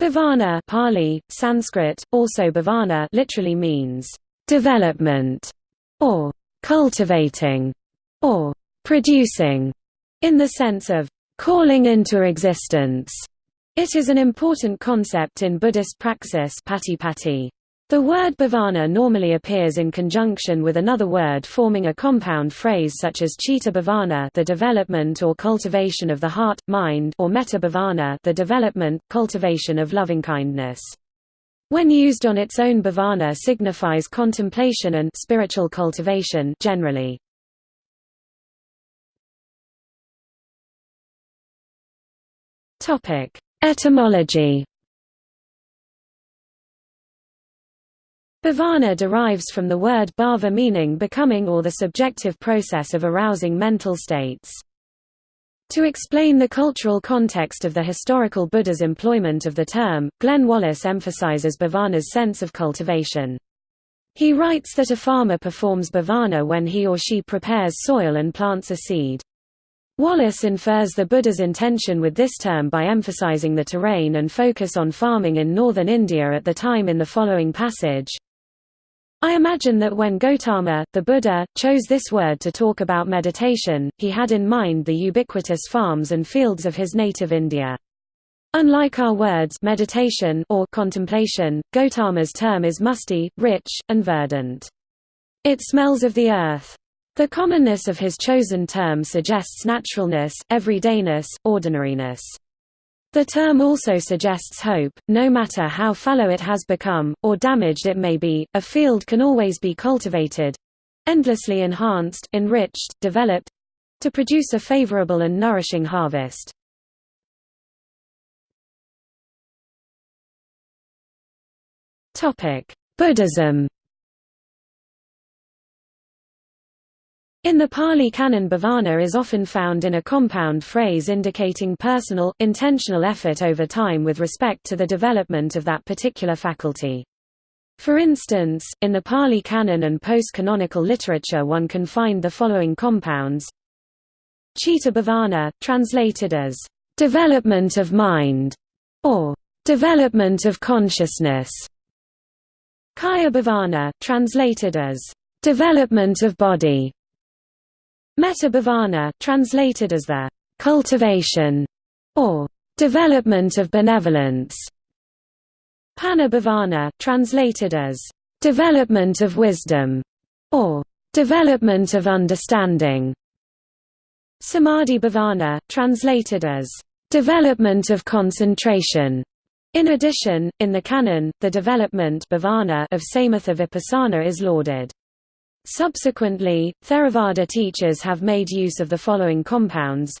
Bhavana Pali, Sanskrit, also bhavana literally means development or cultivating or producing in the sense of calling into existence. It is an important concept in Buddhist praxis patipatti. The word bhavana normally appears in conjunction with another word forming a compound phrase such as chitta bhavana the development or cultivation of the heart, mind or metta bhavana the development, cultivation of lovingkindness. When used on its own bhavana signifies contemplation and spiritual cultivation generally. Etymology Bhavana derives from the word bhava meaning becoming or the subjective process of arousing mental states. To explain the cultural context of the historical Buddha's employment of the term, Glenn Wallis emphasizes bhavana's sense of cultivation. He writes that a farmer performs bhavana when he or she prepares soil and plants a seed. Wallace infers the Buddha's intention with this term by emphasizing the terrain and focus on farming in northern India at the time in the following passage. I imagine that when Gautama, the Buddha, chose this word to talk about meditation, he had in mind the ubiquitous farms and fields of his native India. Unlike our words meditation or contemplation, Gautama's term is musty, rich, and verdant. It smells of the earth. The commonness of his chosen term suggests naturalness, everydayness, ordinariness. The term also suggests hope, no matter how fallow it has become, or damaged it may be, a field can always be cultivated—endlessly enhanced, enriched, developed—to produce a favorable and nourishing harvest. Buddhism In the Pali Canon bhavana is often found in a compound phrase indicating personal, intentional effort over time with respect to the development of that particular faculty. For instance, in the Pali Canon and post-canonical literature one can find the following compounds Chitta bhavana, translated as, "...development of mind", or "...development of consciousness". Kaya bhavana, translated as, "...development of body", Metta bhavana, translated as the cultivation or development of benevolence. Panna bhavana, translated as development of wisdom or development of understanding. Samadhi bhavana, translated as development of concentration. In addition, in the canon, the development bhavana of samatha vipassana is lauded. Subsequently, Theravada teachers have made use of the following compounds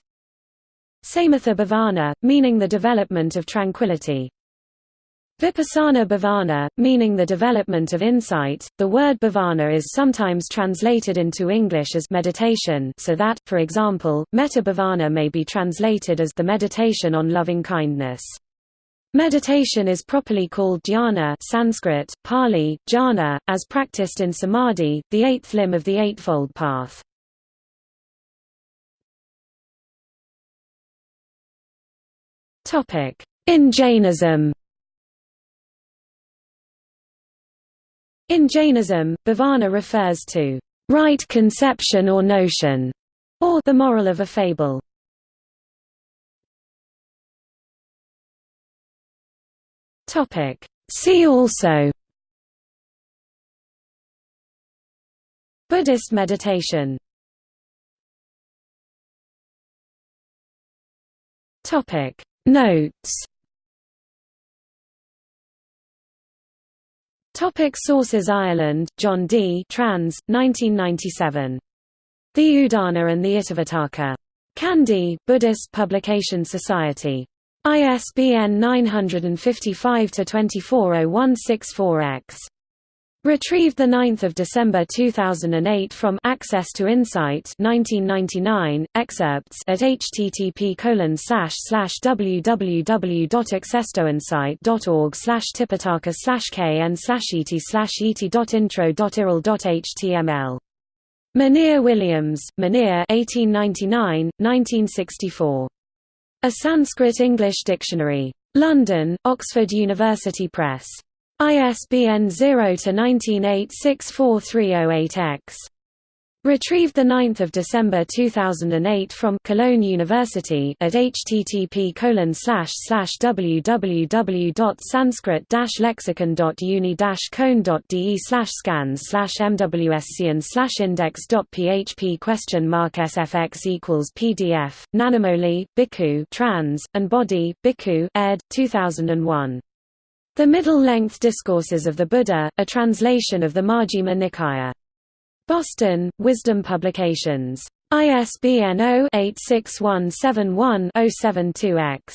Samatha bhavana, meaning the development of tranquility. Vipassana bhavana, meaning the development of insight. The word bhavana is sometimes translated into English as meditation, so that, for example, metta bhavana may be translated as the meditation on loving kindness. Meditation is properly called dhyana Sanskrit, Pali, jhana, as practiced in samadhi, the eighth limb of the Eightfold Path. In Jainism In Jainism, bhavana refers to right conception or notion, or the moral of a fable. Topic. See also Buddhist meditation Topic Notes Topic Sources Ireland, John D. Trans, 1997. The Udana and the Itivuttaka. Kandy, Buddhist Publication Society. ISBN 955-240164-X. Retrieved 9 December 2008 from Access to Insight 1999, excerpts at http www.accesstoinsight.org tipitaka kn et et.intro.irl.html. Monier Williams, Monier 1899, 1964. A Sanskrit-English dictionary London, Oxford University Press. ISBN 0-19864308-X. Retrieved 9 December 2008 from Cologne University at http www.sanskrit-lexicon.uni cone.de scans mwsc and index.php question mark sfx equals pdf, Nanamoli, Bhikkhu trans, and Bodhi, Bhikkhu ed. 2001. The Middle-Length Discourses of the Buddha, a translation of the Majjhima Nikaya. Boston, Wisdom Publications. ISBN 0-86171-072-X.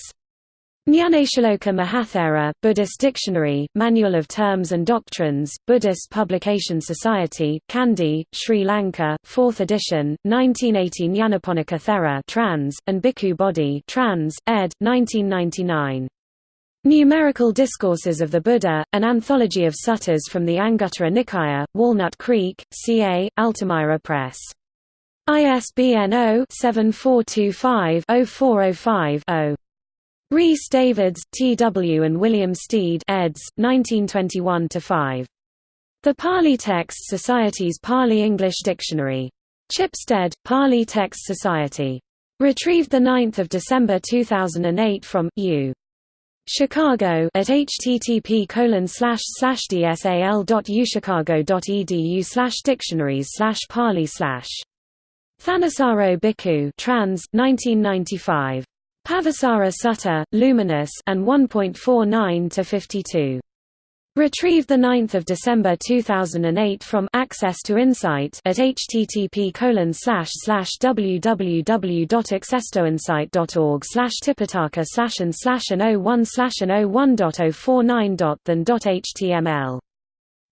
Nyanatiloka Mahathera, Buddhist Dictionary, Manual of Terms and Doctrines, Buddhist Publication Society, Kandy, Sri Lanka, 4th edition, 1980 Nyanaponika Thera trans, and Bhikkhu Bodhi trans, ed. 1999. Numerical Discourses of the Buddha, an anthology of suttas from the Anguttara Nikaya, Walnut Creek, CA, Altamira Press. ISBN 0-7425-0405-0. Rhys Davids, T. W. and William Stede eds. 1921–5. The Pali Text Society's Pali-English Dictionary. Chipstead, Pali Text Society. Retrieved 9 December 2008 from, U. Chicago at http colon slash slash dsal.uchicago.edu slash dictionaries slash pali slash Thanissaro Bhikkhu trans 1995 Pabhassara Sutta, Luminous and 1.49 to 52 Retrieved 9 December 2008 from Access to Insight at http www.accesstoinsight.org slash tipitaka slash and slash and 01 slash and 01.049.than.html.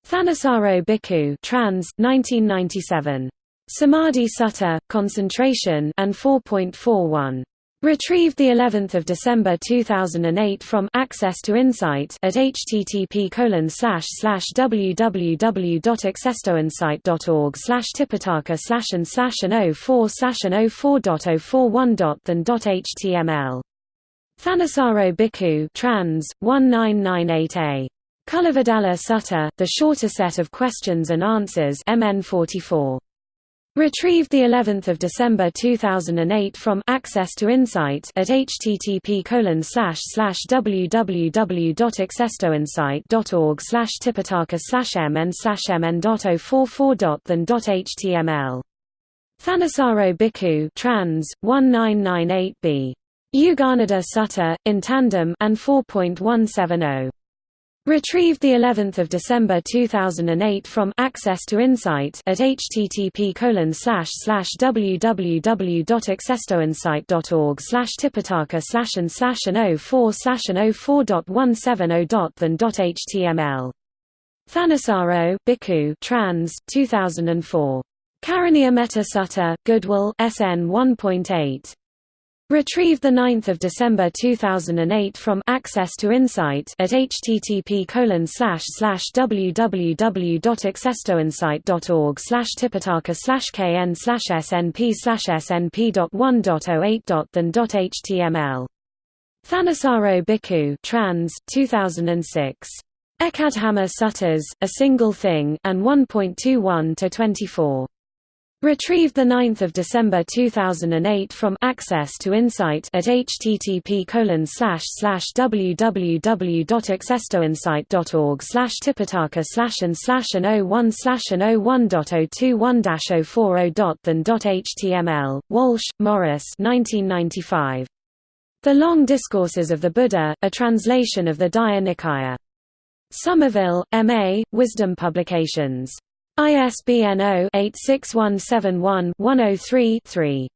Thanissaro Bhikkhu trans, 1997. Samadhi Sutta, Concentration and 4.41. Retrieved the 11th of December 2008 from Access to Insight at http www.accesstoinsight.org slash tipitaka slash and slash and 04 slash oh and 04.041.than.html. Thanissaro Bhikkhu trans 1998a. Culavedalla Sutta, the shorter set of questions and answers MN 44. Retrieved the 11th of December 2008 from Access to Insight at http www.accesstoinsight.org slash tipitaka slash mn slash mn.044.than.html. Thanissaro Bhikkhu trans 1998b. Yuganaddha Sutta in tandem and 4.170. Retrieved the 11th of December 2008 from Access to Insight at http www.accesstoinsight.org slash tipitaka slash and slash and 04 slash and 04.170.than.html. Thanissaro, Bhikkhu trans, 2004. Karaniya Metta Sutta, Goodwill, SN 1.8. Retrieved 9 December 2008 from Access to Insight at http www.accesstoinsight.org slash tipitaka slash kn slash snp slash snp.1.08.than.html. Thanissaro Bhikkhu trans, 2006. Ekadhamma Suttas, A Single Thing, and 1.21 to 24. Retrieved 9 December 2008 from Access to Insight at http www.accesstoinsight.org slash tipitaka slash and slash and 01 slash and 01.021-040.than.html. Walshe, Maurice 1995. The Long Discourses of the Buddha, a translation of the Digha Nikaya. Somerville, M.A., Wisdom Publications. ISBN 0-86171-103-3.